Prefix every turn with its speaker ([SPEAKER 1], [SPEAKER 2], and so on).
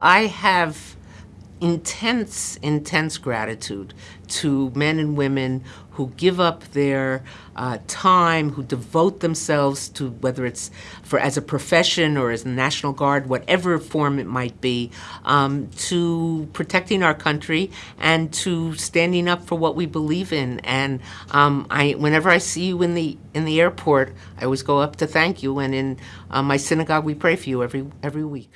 [SPEAKER 1] I have intense, intense gratitude to men and women who give up their uh, time, who devote themselves to whether it's for as a profession or as the National Guard, whatever form it might be, um, to protecting our country and to standing up for what we believe in. And um, I, whenever I see you in the in the airport, I always go up to thank you. And in uh, my synagogue, we pray for you every every week.